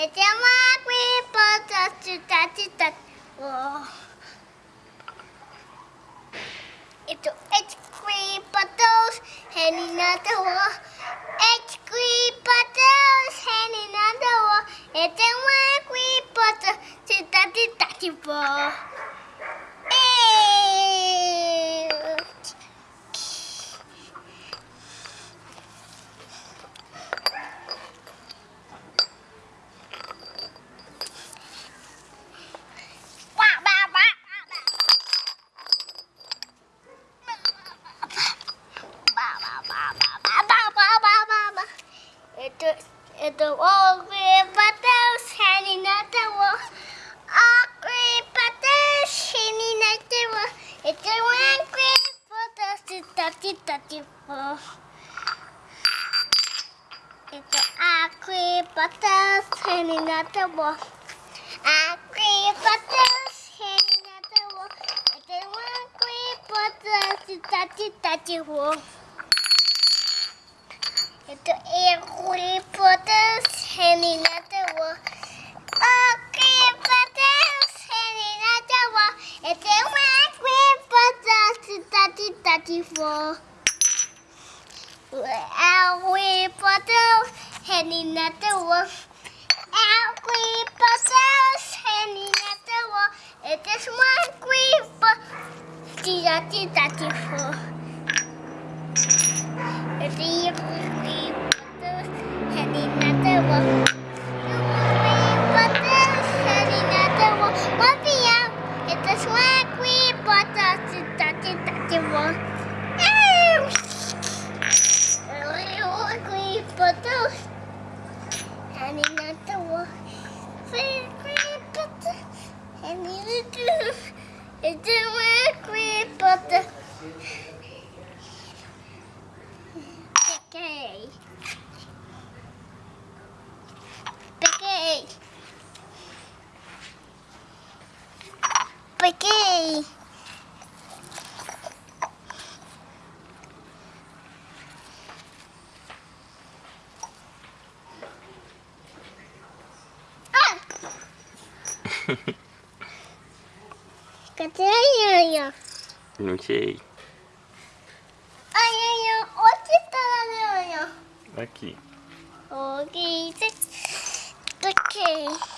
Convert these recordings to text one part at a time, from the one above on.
It's a green bottle to touch that wall. It's it's green bottles hanging on the wall. It's green bottles hanging on the wall. It's a green bottle to touch that wall. At the wall, green butters hanging at the wall. All green butters hanging at the wall. It's a one green butters to touchy wall. Oh. It's a green butters hanging at the wall. A green butters hanging at the wall. It's a one green butters to touchy wall. Ay Harry Potter hanging at the wall. Okay, Potter hanging at the wall. Ito ay Harry Potter tatty tatty four. Harry Potter hanging at the wall. Harry Potter hanging at the wall. Hanging at the wall. pequei. Ah. no sé. A Ianha, onde a Ianha? Aqui. Ok, ok.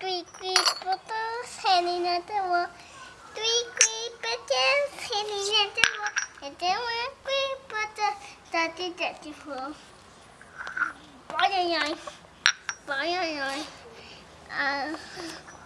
Three three bottles and another one. Three three bottles and another one. And then one three bottle. Thirty thirty four. Bye bye. Bye bye. Uh.